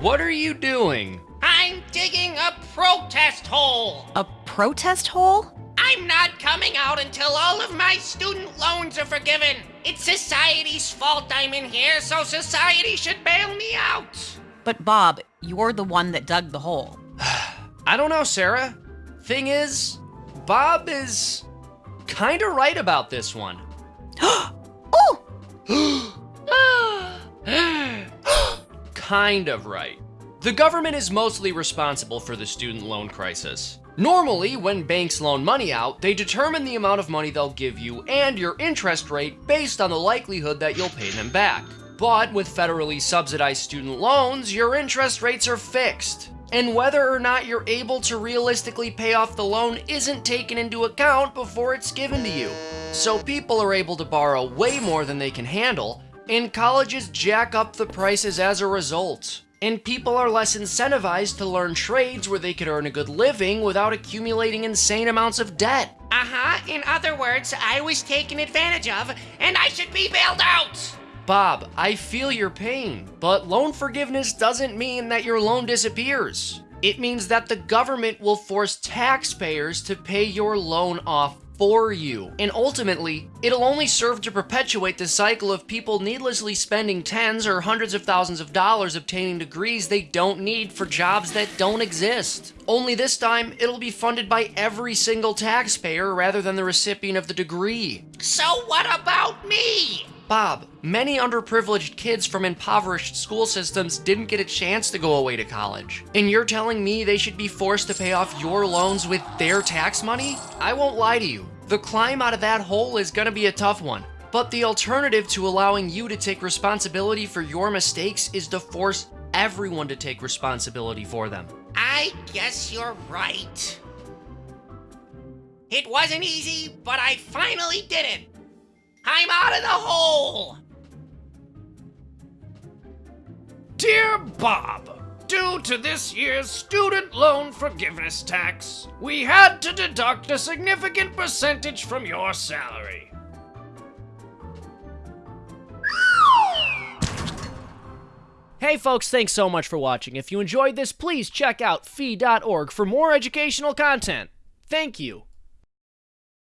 what are you doing? I'm digging a protest hole. A protest hole? I'm not coming out until all of my student loans are forgiven. It's society's fault I'm in here, so society should bail me out. But Bob, you're the one that dug the hole. I don't know, Sarah. Thing is, Bob is kind of right about this one. oh! kind of right. The government is mostly responsible for the student loan crisis. Normally, when banks loan money out, they determine the amount of money they'll give you and your interest rate based on the likelihood that you'll pay them back. But with federally subsidized student loans, your interest rates are fixed. And whether or not you're able to realistically pay off the loan isn't taken into account before it's given to you. So people are able to borrow way more than they can handle, and colleges jack up the prices as a result. And people are less incentivized to learn trades where they could earn a good living without accumulating insane amounts of debt. Uh huh. In other words, I was taken advantage of, and I should be bailed out. Bob, I feel your pain, but loan forgiveness doesn't mean that your loan disappears. It means that the government will force taxpayers to pay your loan off for you. And ultimately, it'll only serve to perpetuate the cycle of people needlessly spending tens or hundreds of thousands of dollars obtaining degrees they don't need for jobs that don't exist. Only this time, it'll be funded by every single taxpayer rather than the recipient of the degree. So what about me? Bob, many underprivileged kids from impoverished school systems didn't get a chance to go away to college. And you're telling me they should be forced to pay off your loans with their tax money? I won't lie to you. The climb out of that hole is gonna be a tough one. But the alternative to allowing you to take responsibility for your mistakes is to force everyone to take responsibility for them. I guess you're right. It wasn't easy, but I finally did it. I'm out of the hole! Dear Bob, due to this year's student loan forgiveness tax, we had to deduct a significant percentage from your salary. Hey folks, thanks so much for watching. If you enjoyed this, please check out fee.org for more educational content. Thank you.